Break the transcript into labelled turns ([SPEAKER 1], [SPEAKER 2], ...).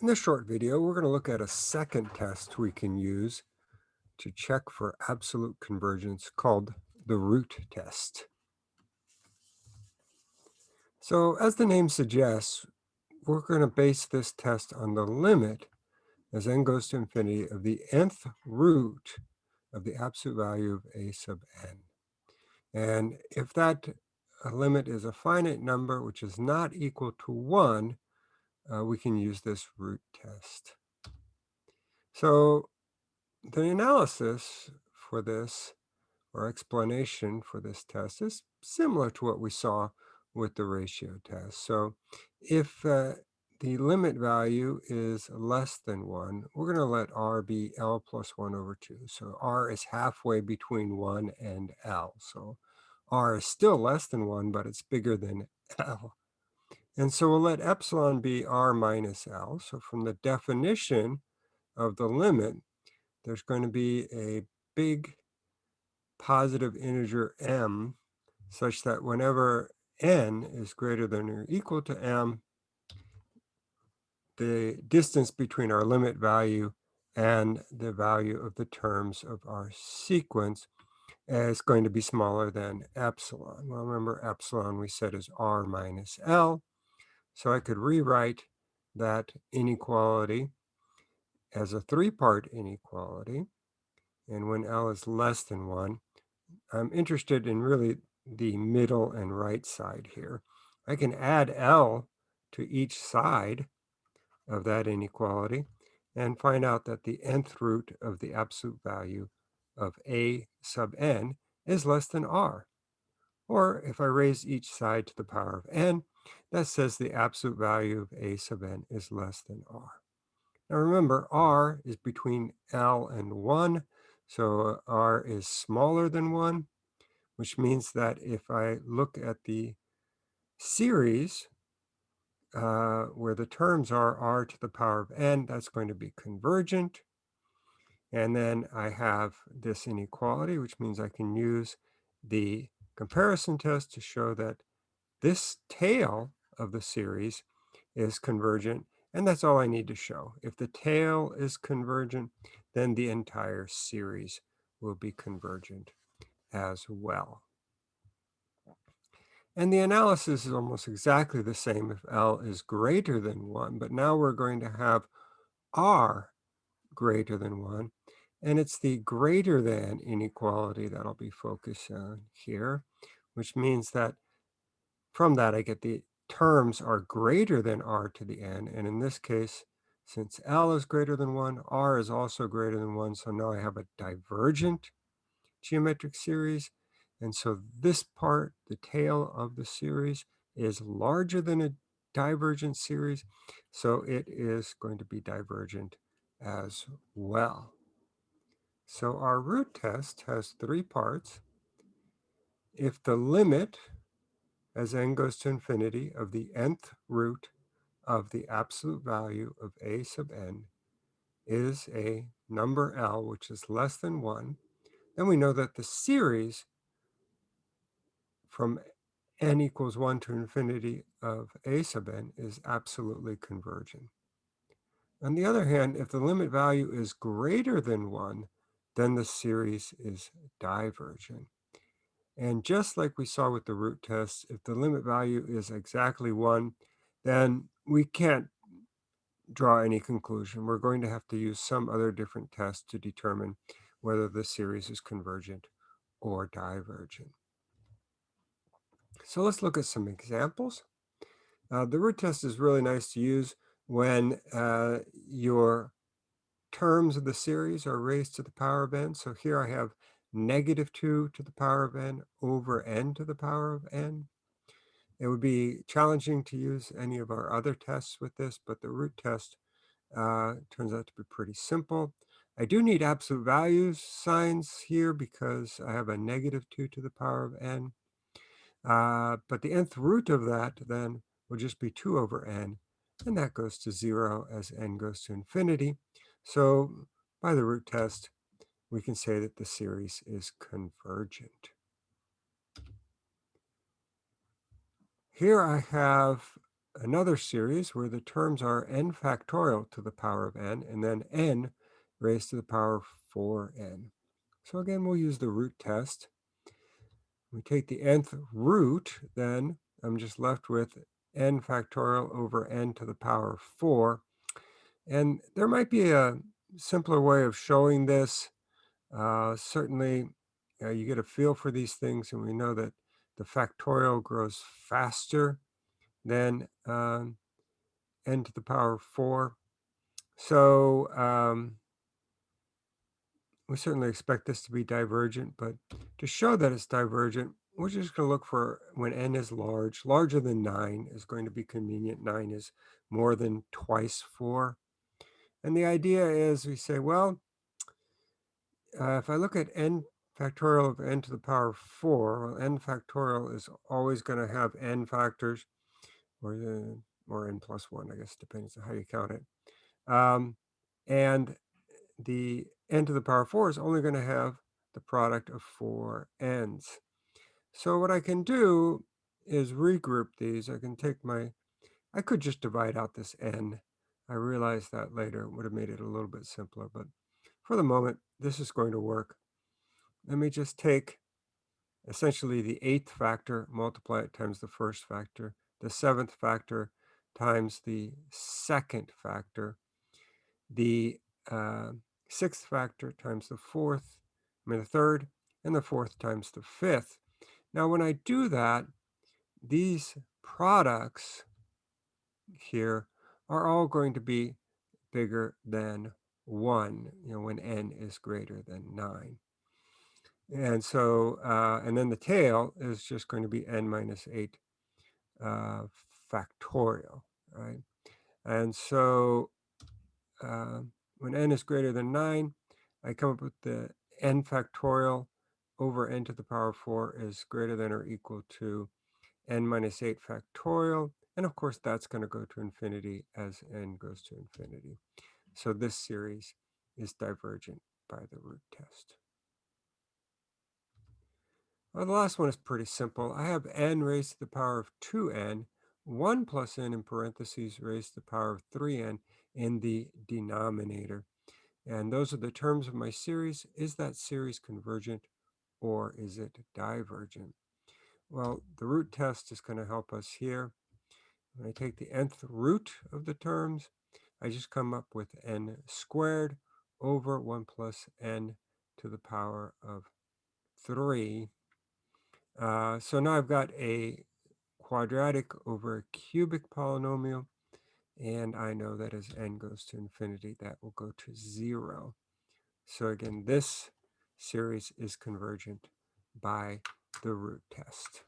[SPEAKER 1] In this short video, we're going to look at a second test we can use to check for absolute convergence called the root test. So as the name suggests, we're going to base this test on the limit as n goes to infinity of the nth root of the absolute value of a sub n. And if that uh, limit is a finite number, which is not equal to 1, uh, we can use this root test. So the analysis for this, or explanation for this test, is similar to what we saw with the ratio test. So if uh, the limit value is less than 1, we're going to let r be L plus 1 over 2. So r is halfway between 1 and L. So r is still less than 1, but it's bigger than L. And so we'll let epsilon be r minus L. So from the definition of the limit, there's going to be a big positive integer m such that whenever n is greater than or equal to m, the distance between our limit value and the value of the terms of our sequence is going to be smaller than epsilon. Well, remember epsilon we said is r minus L. So I could rewrite that inequality as a three-part inequality. And when L is less than 1, I'm interested in really the middle and right side here. I can add L to each side of that inequality and find out that the nth root of the absolute value of a sub n is less than r. Or if I raise each side to the power of n, that says the absolute value of a sub n is less than r. Now remember, r is between L and 1, so r is smaller than 1, which means that if I look at the series uh, where the terms are r to the power of n, that's going to be convergent. And then I have this inequality, which means I can use the comparison test to show that this tail of the series is convergent, and that's all I need to show. If the tail is convergent, then the entire series will be convergent as well. And the analysis is almost exactly the same if L is greater than 1, but now we're going to have R greater than 1. And it's the greater than inequality that I'll be focused on here, which means that from that I get the terms are greater than r to the n. And in this case, since L is greater than 1, R is also greater than 1. So now I have a divergent geometric series. And so this part, the tail of the series, is larger than a divergent series. So it is going to be divergent as well. So our root test has three parts. If the limit as n goes to infinity of the nth root of the absolute value of a sub n is a number L, which is less than 1, then we know that the series from n equals 1 to infinity of a sub n is absolutely convergent. On the other hand, if the limit value is greater than 1, then the series is divergent. And just like we saw with the root test, if the limit value is exactly 1, then we can't draw any conclusion. We're going to have to use some other different test to determine whether the series is convergent or divergent. So let's look at some examples. Uh, the root test is really nice to use when uh, your terms of the series are raised to the power of n. So here I have negative 2 to the power of n over n to the power of n. It would be challenging to use any of our other tests with this, but the root test uh, turns out to be pretty simple. I do need absolute values signs here because I have a negative 2 to the power of n. Uh, but the nth root of that then will just be 2 over n, and that goes to 0 as n goes to infinity. So by the root test, we can say that the series is convergent. Here I have another series where the terms are n factorial to the power of n, and then n raised to the power of 4n. So again, we'll use the root test. We take the nth root, then I'm just left with n factorial over n to the power of 4. And there might be a simpler way of showing this. Uh, certainly, uh, you get a feel for these things, and we know that the factorial grows faster than um, n to the power of 4. So um, we certainly expect this to be divergent, but to show that it's divergent, we're just going to look for when n is large. Larger than 9 is going to be convenient. 9 is more than twice 4. And the idea is we say, well, uh, if I look at n factorial of n to the power of 4, well, n factorial is always going to have n factors, or, or n plus 1, I guess, depends on how you count it. Um, and the n to the power of 4 is only going to have the product of four n's. So what I can do is regroup these. I can take my, I could just divide out this n. I realized that later would have made it a little bit simpler, but for the moment, this is going to work. Let me just take essentially the eighth factor, multiply it times the first factor, the seventh factor times the second factor, the uh, sixth factor times the fourth, I mean the third, and the fourth times the fifth. Now when I do that, these products here are all going to be bigger than 1, you know, when n is greater than 9. And so, uh, and then the tail is just going to be n minus 8 uh, factorial, right? And so uh, when n is greater than 9, I come up with the n factorial over n to the power 4 is greater than or equal to n minus 8 factorial. And of course, that's going to go to infinity as n goes to infinity. So this series is divergent by the root test. Well, the last one is pretty simple. I have n raised to the power of 2n, 1 plus n in parentheses raised to the power of 3n in the denominator. And those are the terms of my series. Is that series convergent or is it divergent? Well, the root test is going to help us here. When I take the nth root of the terms, I just come up with n squared over 1 plus n to the power of 3 uh, so now I've got a quadratic over a cubic polynomial, and I know that as n goes to infinity, that will go to 0. So again, this series is convergent by the root test.